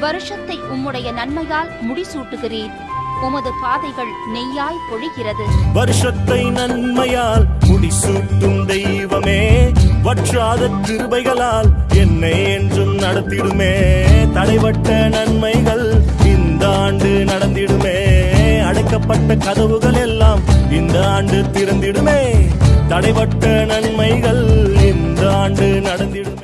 வருஷத்தை உம்முடைய நன்மையால் முடிசூட்டுகிறீர். உமது பாதைகள் நெய்யாய் பொழிகிறது. வருஷத்தை நன்மையால் முடிசூட்டும் தெய்வமே வற்றாத கிருபைகளால் என்னை என்றும் நடத்திடுமே. தடைபட்ட நன்மைகள் இந்த ஆண்டு நடந்திடுமே. அடைக்கப்பட்ட கதவுகள் எல்லாம் இந்த ஆண்டு திறந்திடுமே. தடைபட்ட நன்மைகள் இந்த ஆண்டு நடந்திடுமே.